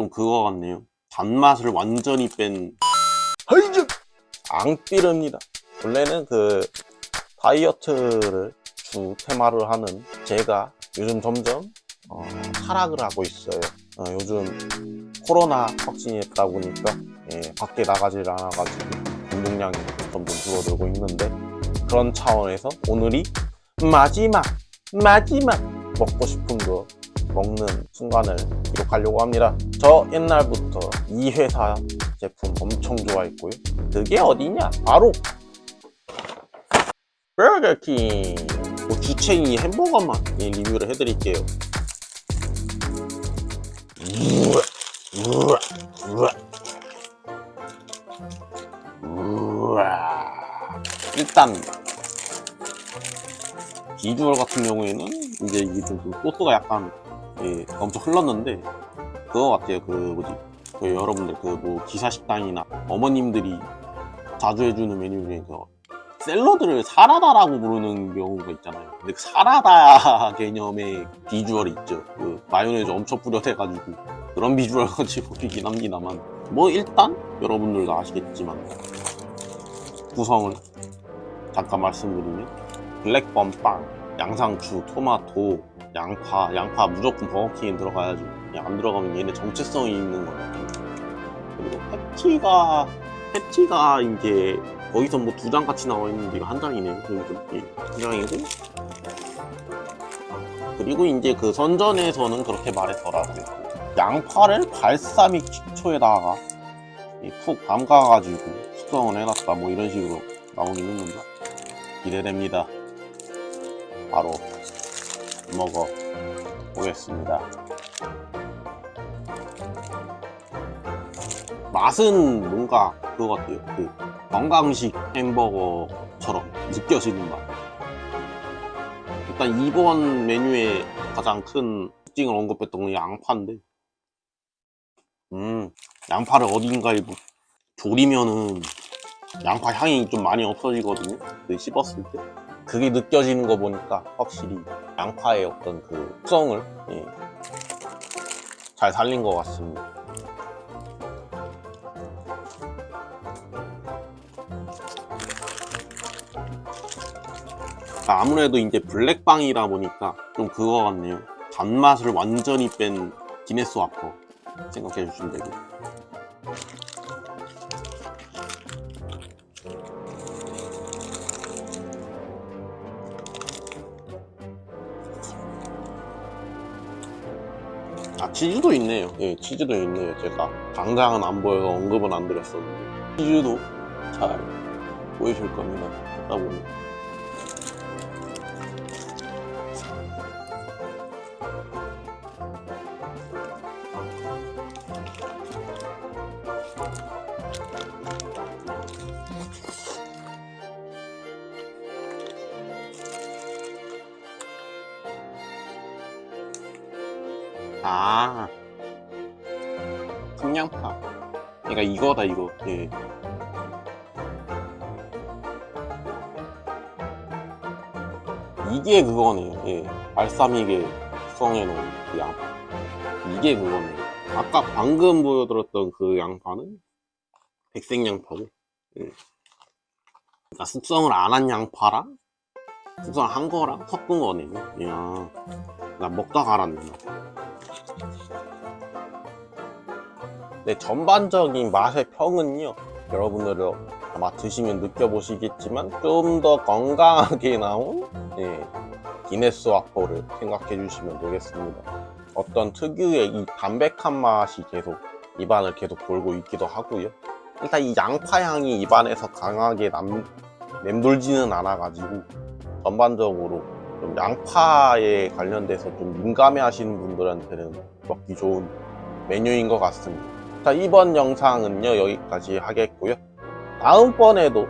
좀 그거 같네요. 단맛을 완전히 뺀 하이즈! 앙삐르입니다. 원래는 그 다이어트를 주 테마를 하는 제가 요즘 점점 어, 타락을 하고 있어요. 어, 요즘 코로나 확진했다 보니까 예, 밖에 나가질 않아가지고 운동량이 점점 줄어들고 있는데 그런 차원에서 오늘이 마지막 마지막 먹고 싶은 거 먹는 순간을 기록하려고 합니다 저 옛날부터 이 회사 제품 엄청 좋아했고요 그게 어디냐 바로 버거킹 뭐 주체이 햄버거만 예, 리뷰를 해드릴게요 우와, 우와, 우와. 우와. 일단 비주얼 같은 경우에는 이제 이게 좀 소스가 약간 예, 엄청 흘렀는데 그거 같아요. 그 뭐지? 그 여러분들 그 뭐 기사식당이나 어머님들이 자주 해주는 메뉴 중에 그 샐러드를 사라다라고 부르는 경우가 있잖아요. 근데 그 사라다 개념의 비주얼이 있죠. 그 마요네즈 엄청 뿌려대가지고 그런 비주얼 같이 보이긴 합니다만. 뭐 일단 여러분들도 아시겠지만 구성을 잠깐 말씀드리면 블랙범 빵, 양상추, 토마토, 양파, 양파 무조건 버거킹에 들어가야지 그냥 안 들어가면 얘네 정체성이 있는 거예요. 그리고 패티가 패티가 이제 거기서 뭐 두 장 같이 나와 있는데 이거 한 장이네요. 여기서 두 장이고. 그리고 이제 그 선전에서는 그렇게 말했더라고요. 양파를 발사믹 식초에다가 이푹 담가가지고 숙성을 해놨다. 뭐 이런 식으로 나오긴 했는데 기대됩니다 바로 먹어 보겠습니다. 맛은 뭔가 그거 같아요. 그 건강식 햄버거처럼 느껴지는 맛. 일단 이번 메뉴의 가장 큰 특징을 언급했던 건 양파인데 음 양파를 어딘가에 뭐 졸이면은 양파 향이 좀 많이 없어지거든요. 그 씹었을 때 그게 느껴지는 거 보니까 확실히 양파의 어떤 그 특성을 예, 잘 살린 것 같습니다. 아무래도 이제 블랙빵이다 보니까 좀 그거 같네요. 단맛을 완전히 뺀 기네스 와퍼 생각해 주시면 되고 아 치즈도 있네요. 예 치즈도 있네요. 제가 당장은 안 보여서 언급은 안 드렸었는데. 치즈도 잘 보이실 겁니다. 듣다 보면 아. 청양파. 그러니까 이거다 이거. 예. 이게 그거네요. 예. 발사믹에 숙성해 놓은 그 양파 이게 그거네요. 아까 방금 보여드렸던 그 양파는 백색 양파고. 예. 그러니까 숙성을 안 한 양파랑 숙성을 한 거랑 섞은 거네요. 이야. 나 먹다가 알았네 네, 전반적인 맛의 평은요 여러분들은 아마 드시면 느껴보시겠지만 좀 더 건강하게 나온 예, 기네스 와퍼를 생각해 주시면 되겠습니다. 어떤 특유의 이 담백한 맛이 계속 입안을 계속 돌고 있기도 하고요. 일단 이 양파 향이 입안에서 강하게 남, 맴돌지는 않아 가지고 전반적으로 좀 양파에 관련돼서 좀 민감해 하시는 분들한테는 먹기 좋은 메뉴인 것 같습니다 자 이번 영상은요 여기까지 하겠고요. 다음번에도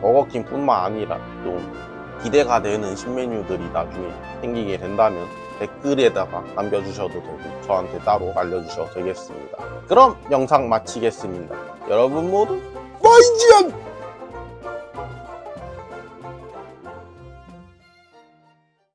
버거킹 뿐만 아니라 좀 기대가 되는 신메뉴들이 나중에 생기게 된다면 댓글에다가 남겨주셔도 되고 저한테 따로 알려주셔도 되겠습니다. 그럼 영상 마치겠습니다. 여러분 모두 마이지안